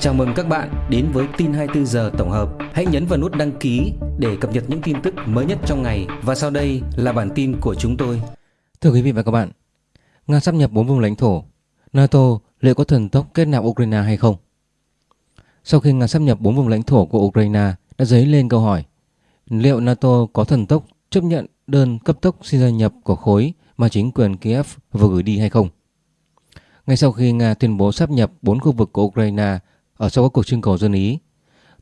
Chào mừng các bạn đến với tin 24 giờ tổng hợp. Hãy nhấn vào nút đăng ký để cập nhật những tin tức mới nhất trong ngày và sau đây là bản tin của chúng tôi. Thưa quý vị và các bạn, Nga sắp nhập 4 vùng lãnh thổ, NATO liệu có thần tốc kết nạp Ukraine hay không? Sau khi Nga sắp nhập 4 vùng lãnh thổ của Ukraine đã dấy lên câu hỏi liệu NATO có thần tốc chấp nhận đơn cấp tốc xin gia nhập của khối mà chính quyền Kiev vừa gửi đi hay không? Ngay sau khi Nga tuyên bố sắp nhập 4 khu vực của Ukraine ở sau các cuộc trưng cầu dân Ý,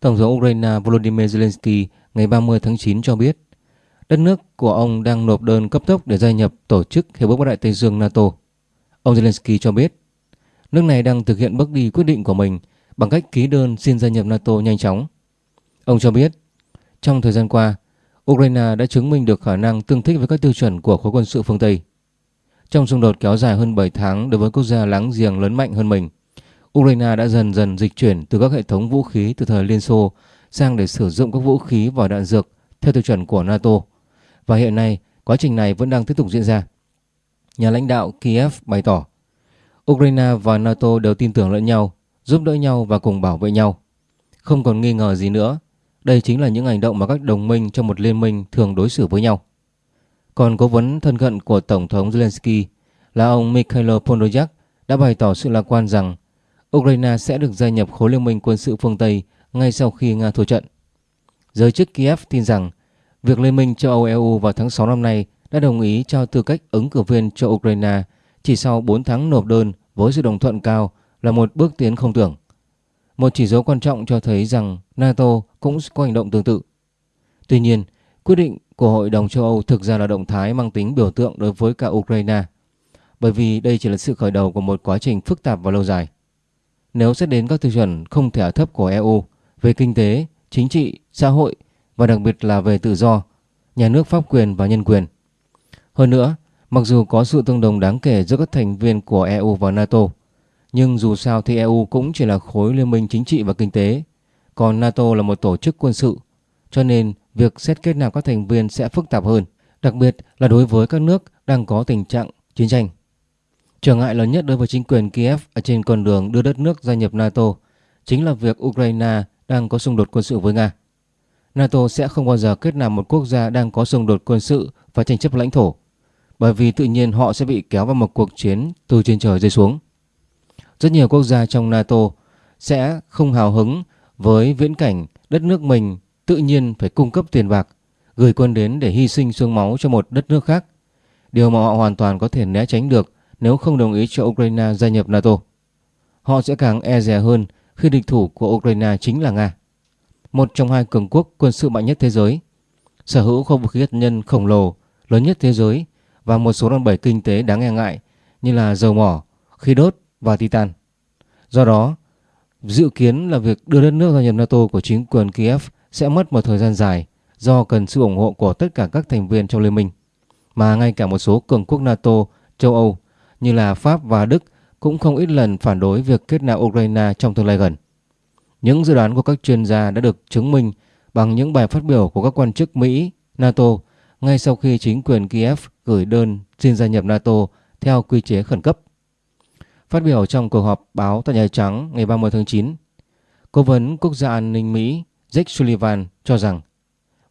Tổng thống Ukraine Volodymyr Zelensky ngày 30 tháng 9 cho biết đất nước của ông đang nộp đơn cấp tốc để gia nhập tổ chức Hiệp ước Bắc Đại Tây Dương NATO. Ông Zelensky cho biết nước này đang thực hiện bước đi quyết định của mình bằng cách ký đơn xin gia nhập NATO nhanh chóng. Ông cho biết trong thời gian qua, Ukraine đã chứng minh được khả năng tương thích với các tiêu chuẩn của khối quân sự phương Tây. Trong xung đột kéo dài hơn 7 tháng đối với quốc gia láng giềng lớn mạnh hơn mình, Ukraine đã dần dần dịch chuyển từ các hệ thống vũ khí từ thời Liên Xô sang để sử dụng các vũ khí và đạn dược theo tiêu chuẩn của NATO. Và hiện nay, quá trình này vẫn đang tiếp tục diễn ra. Nhà lãnh đạo Kiev bày tỏ, Ukraine và NATO đều tin tưởng lẫn nhau, giúp đỡ nhau và cùng bảo vệ nhau. Không còn nghi ngờ gì nữa, đây chính là những hành động mà các đồng minh trong một liên minh thường đối xử với nhau. Còn cố vấn thân cận của Tổng thống Zelensky là ông Mikhail Podolyak đã bày tỏ sự lạc quan rằng Ukraine sẽ được gia nhập khối liên minh quân sự phương Tây ngay sau khi Nga thua trận. Giới chức Kiev tin rằng việc Liên minh châu Âu EU vào tháng 6 năm nay đã đồng ý cho tư cách ứng cử viên cho Ukraine chỉ sau 4 tháng nộp đơn với sự đồng thuận cao là một bước tiến không tưởng. Một chỉ dấu quan trọng cho thấy rằng NATO cũng có hành động tương tự. Tuy nhiên, quyết định của Hội đồng châu Âu thực ra là động thái mang tính biểu tượng đối với cả Ukraine, bởi vì đây chỉ là sự khởi đầu của một quá trình phức tạp và lâu dài. Nếu xét đến các tiêu chuẩn không thể thấp của EU về kinh tế, chính trị, xã hội và đặc biệt là về tự do, nhà nước pháp quyền và nhân quyền. Hơn nữa, mặc dù có sự tương đồng đáng kể giữa các thành viên của EU và NATO, nhưng dù sao thì EU cũng chỉ là khối liên minh chính trị và kinh tế, còn NATO là một tổ chức quân sự, cho nên việc xét kết nạp các thành viên sẽ phức tạp hơn, đặc biệt là đối với các nước đang có tình trạng chiến tranh. Trở ngại lớn nhất đối với chính quyền Kiev ở trên con đường đưa đất nước gia nhập NATO chính là việc Ukraine đang có xung đột quân sự với Nga. NATO sẽ không bao giờ kết nạp một quốc gia đang có xung đột quân sự và tranh chấp lãnh thổ, bởi vì tự nhiên họ sẽ bị kéo vào một cuộc chiến từ trên trời rơi xuống. Rất nhiều quốc gia trong NATO sẽ không hào hứng với viễn cảnh đất nước mình tự nhiên phải cung cấp tiền bạc, gửi quân đến để hy sinh xương máu cho một đất nước khác. Điều mà họ hoàn toàn có thể né tránh được nếu không đồng ý cho Ukraine gia nhập NATO. Họ sẽ càng e dè hơn khi địch thủ của Ukraine chính là Nga, một trong hai cường quốc quân sự mạnh nhất thế giới, sở hữu kho vũ khí hạt nhân khổng lồ lớn nhất thế giới và một số đòn bẩy kinh tế đáng e ngại như là dầu mỏ, khí đốt và titan. Do đó, dự kiến là việc đưa đất nước gia nhập NATO của chính quyền Kiev sẽ mất một thời gian dài do cần sự ủng hộ của tất cả các thành viên trong liên minh, mà ngay cả một số cường quốc NATO, châu Âu như là Pháp và Đức cũng không ít lần phản đối việc kết nạp Ukraine trong tương lai gần. Những dự đoán của các chuyên gia đã được chứng minh bằng những bài phát biểu của các quan chức Mỹ, NATO ngay sau khi chính quyền Kiev gửi đơn xin gia nhập NATO theo quy chế khẩn cấp. Phát biểu trong cuộc họp báo tại Nhà Trắng ngày 30 tháng 9, Cố vấn Quốc gia an ninh Mỹ Jake Sullivan cho rằng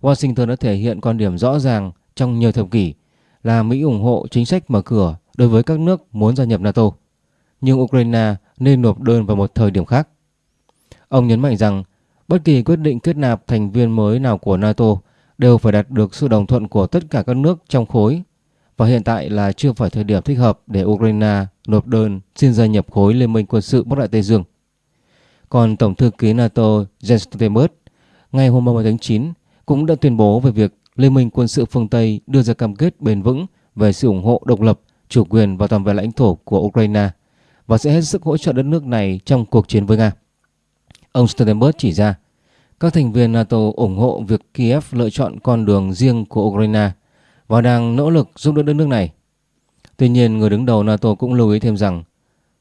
Washington đã thể hiện quan điểm rõ ràng trong nhiều thập kỷ là Mỹ ủng hộ chính sách mở cửa đối với các nước muốn gia nhập NATO, nhưng Ukraine nên nộp đơn vào một thời điểm khác. Ông nhấn mạnh rằng bất kỳ quyết định kết nạp thành viên mới nào của NATO đều phải đạt được sự đồng thuận của tất cả các nước trong khối và hiện tại là chưa phải thời điểm thích hợp để Ukraine nộp đơn xin gia nhập khối Liên minh quân sự Bắc Đại Tây Dương. Còn Tổng thư ký NATO Jens Stoltenberg ngày hôm 30 tháng 9 cũng đã tuyên bố về việc Liên minh quân sự phương Tây đưa ra cam kết bền vững về sự ủng hộ độc lập chủ quyền và toàn vẹn lãnh thổ của Ukraine và sẽ hết sức hỗ trợ đất nước này trong cuộc chiến với Nga. Ông Stoltenberg chỉ ra, các thành viên NATO ủng hộ việc Kiev lựa chọn con đường riêng của Ukraine và đang nỗ lực giúp đỡ đất nước này. Tuy nhiên, người đứng đầu NATO cũng lưu ý thêm rằng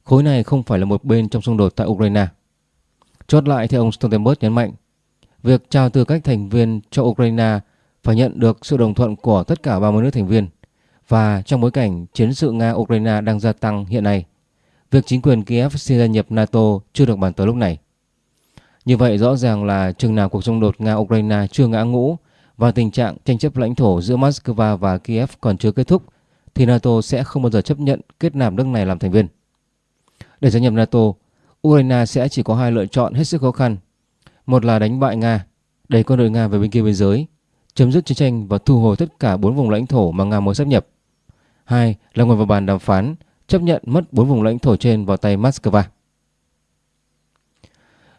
khối này không phải là một bên trong xung đột tại Ukraine. Chốt lại thì ông Stoltenberg nhấn mạnh, việc trao tư cách thành viên cho Ukraine phải nhận được sự đồng thuận của tất cả 30 nước thành viên và trong bối cảnh chiến sự Nga-Ukraine đang gia tăng hiện nay, việc chính quyền Kiev xin gia nhập NATO chưa được bàn tới lúc này. Như vậy rõ ràng là chừng nào cuộc xung đột Nga-Ukraine chưa ngã ngũ và tình trạng tranh chấp lãnh thổ giữa Moscow và Kiev còn chưa kết thúc thì NATO sẽ không bao giờ chấp nhận kết nạp nước này làm thành viên. Để gia nhập NATO, Ukraine sẽ chỉ có hai lựa chọn hết sức khó khăn. Một là đánh bại Nga, đẩy quân đội Nga về bên kia biên giới, chấm dứt chiến tranh và thu hồi tất cả bốn vùng lãnh thổ mà Nga muốn sắp nhập. Hai là ngồi vào bàn đàm phán, chấp nhận mất bốn vùng lãnh thổ trên vào tay Moscow.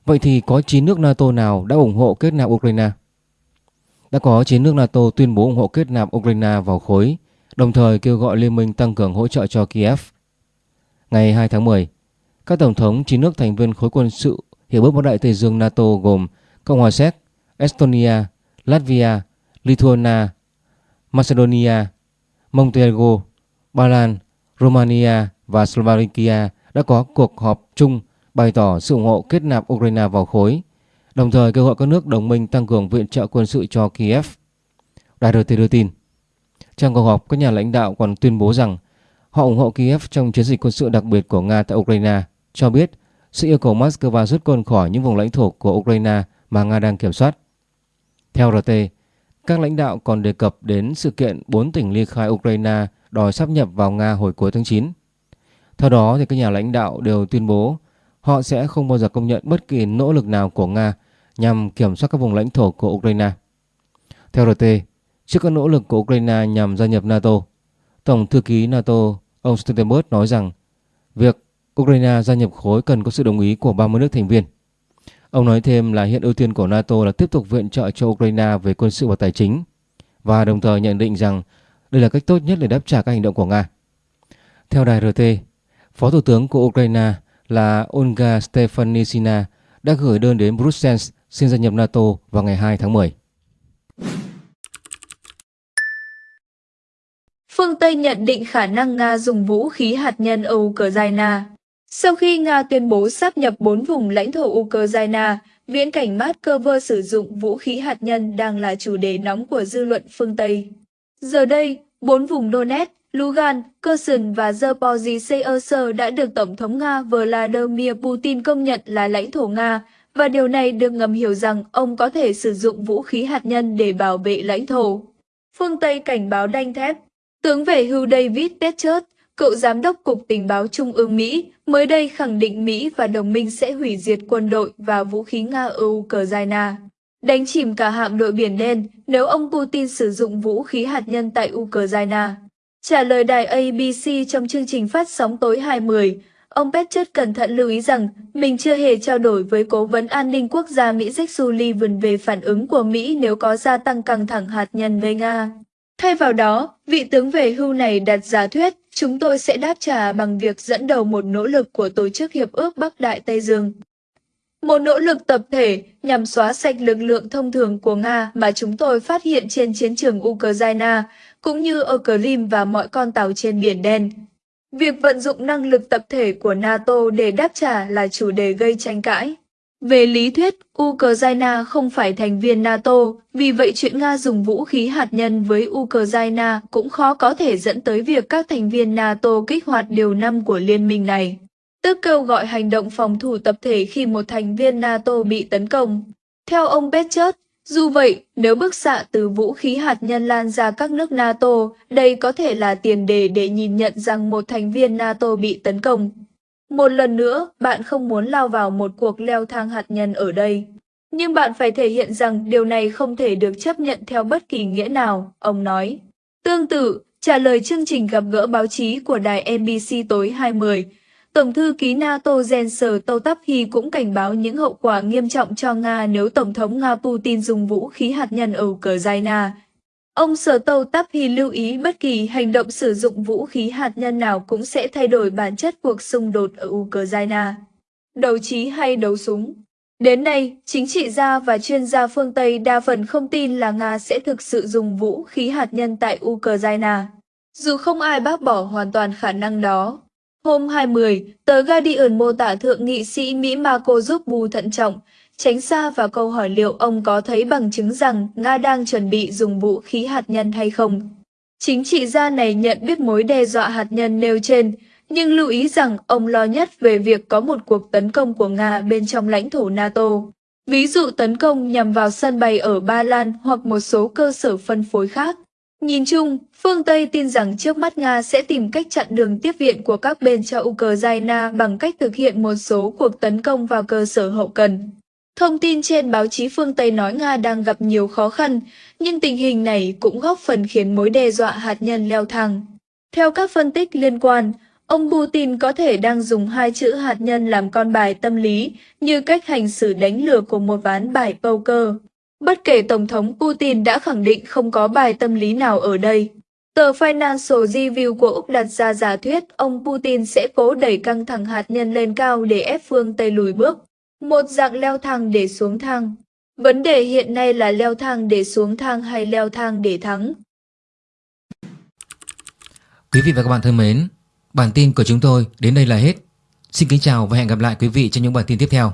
Vậy thì có 9 nước NATO nào đã ủng hộ kết nạp Ukraine? Đã có 9 nước NATO tuyên bố ủng hộ kết nạp Ukraine vào khối, đồng thời kêu gọi liên minh tăng cường hỗ trợ cho Kiev. Ngày 2 tháng 10, các tổng thống 9 nước thành viên khối quân sự hiệp ước Bắc Đại Tây Dương NATO gồm Cộng hòa Séc, Estonia, Latvia, Lithuania, Macedonia, Montenegro, Ba Lan, Romania và Slovakia đã có cuộc họp chung bày tỏ sự ủng hộ kết nạp Ukraine vào khối, đồng thời kêu gọi các nước đồng minh tăng cường viện trợ quân sự cho Kiev. Đài RT đưa tin, trong cuộc họp các nhà lãnh đạo còn tuyên bố rằng họ ủng hộ Kiev trong chiến dịch quân sự đặc biệt của Nga tại Ukraine, cho biết sự yêu cầu Moscow rút quân khỏi những vùng lãnh thổ của Ukraine mà Nga đang kiểm soát. Theo RT, các lãnh đạo còn đề cập đến sự kiện bốn tỉnh ly khai Ukraine đòi sắp nhập vào Nga hồi cuối tháng 9. Theo đó, thì các nhà lãnh đạo đều tuyên bố họ sẽ không bao giờ công nhận bất kỳ nỗ lực nào của Nga nhằm kiểm soát các vùng lãnh thổ của Ukraine. Theo RT, trước các nỗ lực của Ukraine nhằm gia nhập NATO, Tổng thư ký NATO ông Stoltenberg nói rằng việc Ukraine gia nhập khối cần có sự đồng ý của 30 nước thành viên. Ông nói thêm là hiện ưu tiên của NATO là tiếp tục viện trợ cho Ukraine về quân sự và tài chính và đồng thời nhận định rằng đây là cách tốt nhất để đáp trả các hành động của Nga. Theo đài RT, Phó Thủ tướng của Ukraine là Olga Stefanisina đã gửi đơn đến Brussels xin gia nhập NATO vào ngày 2 tháng 10. Phương Tây nhận định khả năng Nga dùng vũ khí hạt nhân ở Ukraine. Sau khi Nga tuyên bố sáp nhập bốn vùng lãnh thổ Ukraine, viễn cảnh Moscow sử dụng vũ khí hạt nhân đang là chủ đề nóng của dư luận phương Tây. Giờ đây, bốn vùng Donetsk, Lugan, Kherson và Zaporizhzhia đã được Tổng thống Nga Vladimir Putin công nhận là lãnh thổ Nga, và điều này được ngầm hiểu rằng ông có thể sử dụng vũ khí hạt nhân để bảo vệ lãnh thổ. Phương Tây cảnh báo đanh thép Tướng về hưu David Petraeus, cựu giám đốc Cục Tình báo Trung ương Mỹ, mới đây khẳng định Mỹ và đồng minh sẽ hủy diệt quân đội và vũ khí Nga ở Ukraine đánh chìm cả hạm đội Biển Đen nếu ông Putin sử dụng vũ khí hạt nhân tại Ukraine. Trả lời đài ABC trong chương trình phát sóng tối 20, ông Petchett cẩn thận lưu ý rằng mình chưa hề trao đổi với Cố vấn An ninh Quốc gia Mỹ Jake Sullivan về phản ứng của Mỹ nếu có gia tăng căng thẳng hạt nhân với Nga. Thay vào đó, vị tướng về hưu này đặt giả thuyết chúng tôi sẽ đáp trả bằng việc dẫn đầu một nỗ lực của Tổ chức Hiệp ước Bắc Đại Tây Dương. Một nỗ lực tập thể nhằm xóa sạch lực lượng thông thường của Nga mà chúng tôi phát hiện trên chiến trường Ukraine, cũng như ở Crimea và mọi con tàu trên Biển Đen. Việc vận dụng năng lực tập thể của NATO để đáp trả là chủ đề gây tranh cãi. Về lý thuyết, Ukraine không phải thành viên NATO, vì vậy chuyện Nga dùng vũ khí hạt nhân với Ukraine cũng khó có thể dẫn tới việc các thành viên NATO kích hoạt điều năm của liên minh này tức kêu gọi hành động phòng thủ tập thể khi một thành viên NATO bị tấn công. Theo ông Petchert, dù vậy, nếu bức xạ từ vũ khí hạt nhân lan ra các nước NATO, đây có thể là tiền đề để nhìn nhận rằng một thành viên NATO bị tấn công. Một lần nữa, bạn không muốn lao vào một cuộc leo thang hạt nhân ở đây. Nhưng bạn phải thể hiện rằng điều này không thể được chấp nhận theo bất kỳ nghĩa nào, ông nói. Tương tự, trả lời chương trình gặp gỡ báo chí của đài NBC tối 20, Tổng thư ký NATO Jens Stoltenberg cũng cảnh báo những hậu quả nghiêm trọng cho Nga nếu Tổng thống Nga Putin dùng vũ khí hạt nhân ở Ukraine. Ông Stoltenberg lưu ý bất kỳ hành động sử dụng vũ khí hạt nhân nào cũng sẽ thay đổi bản chất cuộc xung đột ở Ukraine. Đấu trí hay đấu súng Đến nay, chính trị gia và chuyên gia phương Tây đa phần không tin là Nga sẽ thực sự dùng vũ khí hạt nhân tại Ukraine. Dù không ai bác bỏ hoàn toàn khả năng đó, Hôm 20, tờ Guardian mô tả thượng nghị sĩ Mỹ Marco Rubio thận trọng, tránh xa vào câu hỏi liệu ông có thấy bằng chứng rằng Nga đang chuẩn bị dùng vũ khí hạt nhân hay không. Chính trị gia này nhận biết mối đe dọa hạt nhân nêu trên, nhưng lưu ý rằng ông lo nhất về việc có một cuộc tấn công của Nga bên trong lãnh thổ NATO. ví dụ tấn công nhằm vào sân bay ở Ba Lan hoặc một số cơ sở phân phối khác. Nhìn chung, phương Tây tin rằng trước mắt Nga sẽ tìm cách chặn đường tiếp viện của các bên cho Ukraine bằng cách thực hiện một số cuộc tấn công vào cơ sở hậu cần. Thông tin trên báo chí phương Tây nói Nga đang gặp nhiều khó khăn, nhưng tình hình này cũng góp phần khiến mối đe dọa hạt nhân leo thang. Theo các phân tích liên quan, ông Putin có thể đang dùng hai chữ hạt nhân làm con bài tâm lý như cách hành xử đánh lừa của một ván bài poker. Bất kể Tổng thống Putin đã khẳng định không có bài tâm lý nào ở đây. Tờ Financial Review của Úc đặt ra giả thuyết ông Putin sẽ cố đẩy căng thẳng hạt nhân lên cao để ép phương Tây lùi bước. Một dạng leo thang để xuống thang. Vấn đề hiện nay là leo thang để xuống thang hay leo thang để thắng. Quý vị và các bạn thân mến, bản tin của chúng tôi đến đây là hết. Xin kính chào và hẹn gặp lại quý vị trong những bản tin tiếp theo.